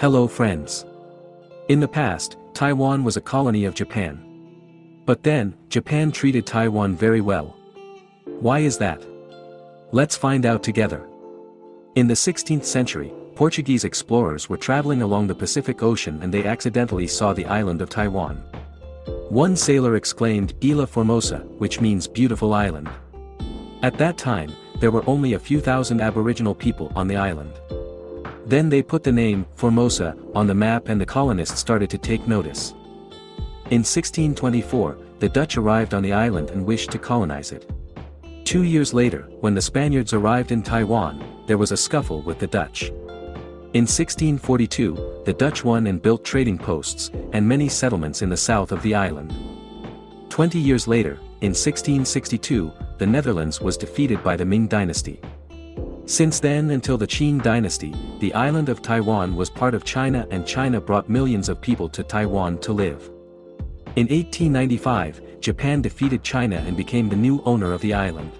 Hello friends. In the past, Taiwan was a colony of Japan. But then, Japan treated Taiwan very well. Why is that? Let's find out together. In the 16th century, Portuguese explorers were traveling along the Pacific Ocean and they accidentally saw the island of Taiwan. One sailor exclaimed Ilha Formosa, which means beautiful island. At that time, there were only a few thousand aboriginal people on the island. Then they put the name, Formosa, on the map and the colonists started to take notice. In 1624, the Dutch arrived on the island and wished to colonize it. Two years later, when the Spaniards arrived in Taiwan, there was a scuffle with the Dutch. In 1642, the Dutch won and built trading posts, and many settlements in the south of the island. Twenty years later, in 1662, the Netherlands was defeated by the Ming dynasty. Since then until the Qing dynasty, the island of Taiwan was part of China and China brought millions of people to Taiwan to live. In 1895, Japan defeated China and became the new owner of the island.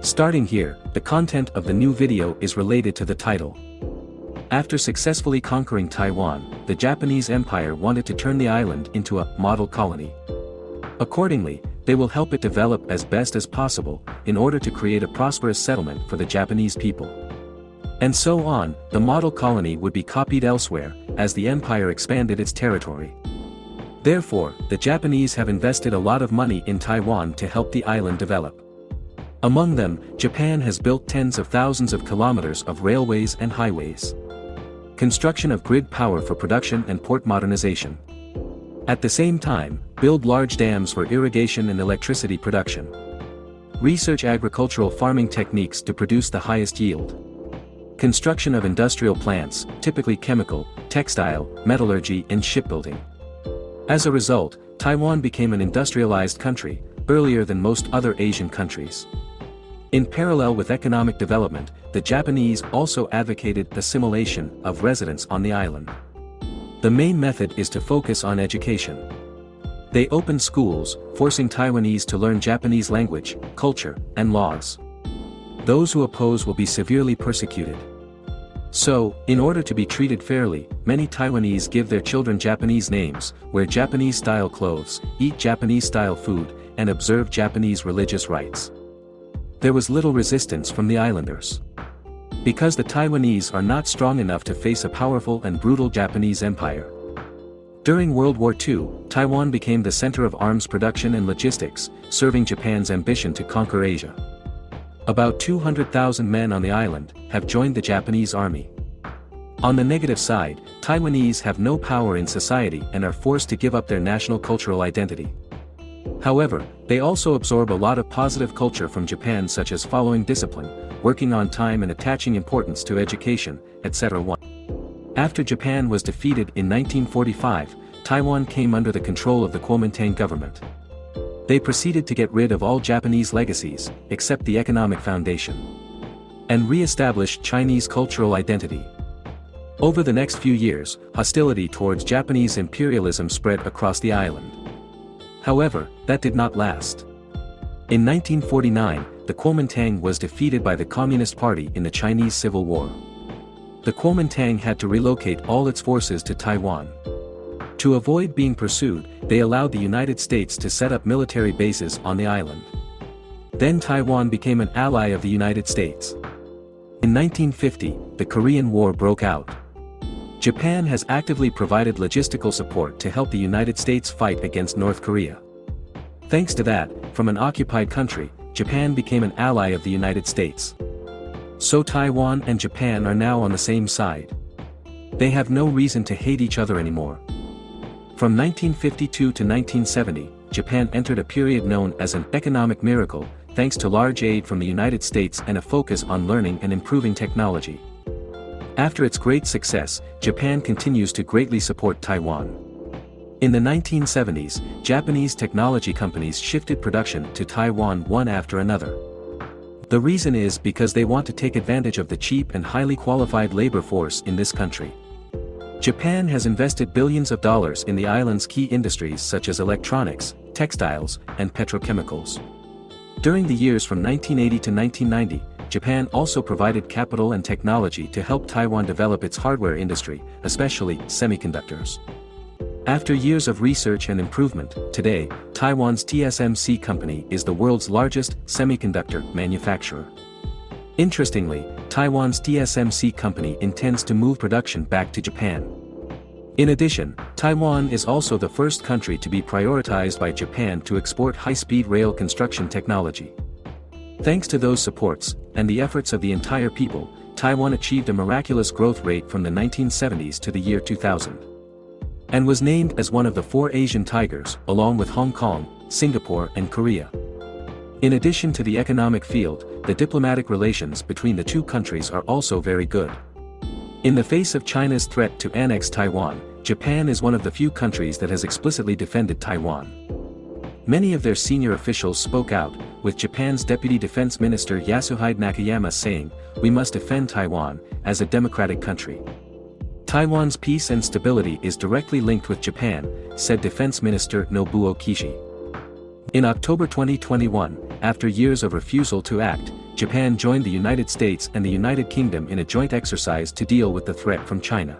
Starting here, the content of the new video is related to the title. After successfully conquering Taiwan, the Japanese Empire wanted to turn the island into a model colony. Accordingly, they will help it develop as best as possible, in order to create a prosperous settlement for the Japanese people. And so on, the model colony would be copied elsewhere, as the empire expanded its territory. Therefore, the Japanese have invested a lot of money in Taiwan to help the island develop. Among them, Japan has built tens of thousands of kilometers of railways and highways. Construction of grid power for production and port modernization. At the same time, build large dams for irrigation and electricity production. Research agricultural farming techniques to produce the highest yield. Construction of industrial plants, typically chemical, textile, metallurgy and shipbuilding. As a result, Taiwan became an industrialized country, earlier than most other Asian countries. In parallel with economic development, the Japanese also advocated assimilation of residents on the island. The main method is to focus on education. They opened schools, forcing Taiwanese to learn Japanese language, culture, and laws. Those who oppose will be severely persecuted. So, in order to be treated fairly, many Taiwanese give their children Japanese names, wear Japanese-style clothes, eat Japanese-style food, and observe Japanese religious rites there was little resistance from the islanders. Because the Taiwanese are not strong enough to face a powerful and brutal Japanese empire. During World War II, Taiwan became the center of arms production and logistics, serving Japan's ambition to conquer Asia. About 200,000 men on the island have joined the Japanese army. On the negative side, Taiwanese have no power in society and are forced to give up their national cultural identity. However, they also absorb a lot of positive culture from Japan such as following discipline, working on time and attaching importance to education, etc. After Japan was defeated in 1945, Taiwan came under the control of the Kuomintang government. They proceeded to get rid of all Japanese legacies, except the economic foundation. And re-established Chinese cultural identity. Over the next few years, hostility towards Japanese imperialism spread across the island. However, that did not last. In 1949, the Kuomintang was defeated by the Communist Party in the Chinese Civil War. The Kuomintang had to relocate all its forces to Taiwan. To avoid being pursued, they allowed the United States to set up military bases on the island. Then Taiwan became an ally of the United States. In 1950, the Korean War broke out. Japan has actively provided logistical support to help the United States fight against North Korea. Thanks to that, from an occupied country, Japan became an ally of the United States. So Taiwan and Japan are now on the same side. They have no reason to hate each other anymore. From 1952 to 1970, Japan entered a period known as an economic miracle, thanks to large aid from the United States and a focus on learning and improving technology. After its great success, Japan continues to greatly support Taiwan. In the 1970s, Japanese technology companies shifted production to Taiwan one after another. The reason is because they want to take advantage of the cheap and highly qualified labor force in this country. Japan has invested billions of dollars in the island's key industries such as electronics, textiles, and petrochemicals. During the years from 1980 to 1990, Japan also provided capital and technology to help Taiwan develop its hardware industry, especially semiconductors. After years of research and improvement, today, Taiwan's TSMC company is the world's largest semiconductor manufacturer. Interestingly, Taiwan's TSMC company intends to move production back to Japan. In addition, Taiwan is also the first country to be prioritized by Japan to export high-speed rail construction technology. Thanks to those supports, and the efforts of the entire people, Taiwan achieved a miraculous growth rate from the 1970s to the year 2000 and was named as one of the four Asian tigers, along with Hong Kong, Singapore and Korea. In addition to the economic field, the diplomatic relations between the two countries are also very good. In the face of China's threat to annex Taiwan, Japan is one of the few countries that has explicitly defended Taiwan. Many of their senior officials spoke out, with Japan's Deputy Defense Minister Yasuhide Nakayama saying, we must defend Taiwan, as a democratic country. Taiwan's peace and stability is directly linked with Japan, said Defense Minister Nobuo Kishi. In October 2021, after years of refusal to act, Japan joined the United States and the United Kingdom in a joint exercise to deal with the threat from China.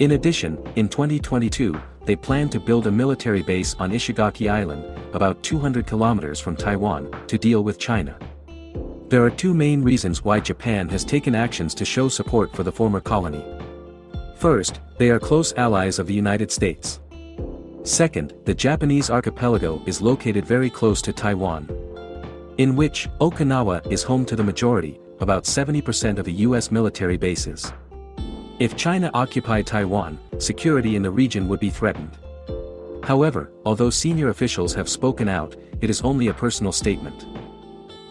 In addition, in 2022, they plan to build a military base on Ishigaki Island, about 200 kilometers from Taiwan, to deal with China. There are two main reasons why Japan has taken actions to show support for the former colony. First, they are close allies of the United States. Second, the Japanese archipelago is located very close to Taiwan. In which, Okinawa is home to the majority, about 70% of the US military bases. If China occupied Taiwan, security in the region would be threatened. However, although senior officials have spoken out, it is only a personal statement.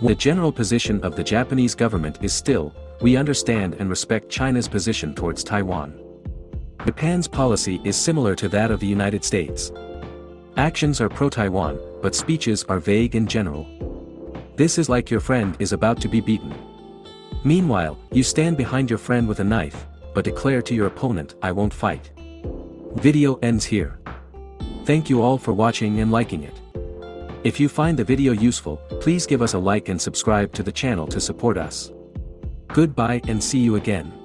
The general position of the Japanese government is still, we understand and respect China's position towards Taiwan. Japan's policy is similar to that of the United States. Actions are pro-Taiwan, but speeches are vague and general. This is like your friend is about to be beaten. Meanwhile, you stand behind your friend with a knife, but declare to your opponent I won't fight. Video ends here. Thank you all for watching and liking it. If you find the video useful, please give us a like and subscribe to the channel to support us. Goodbye and see you again.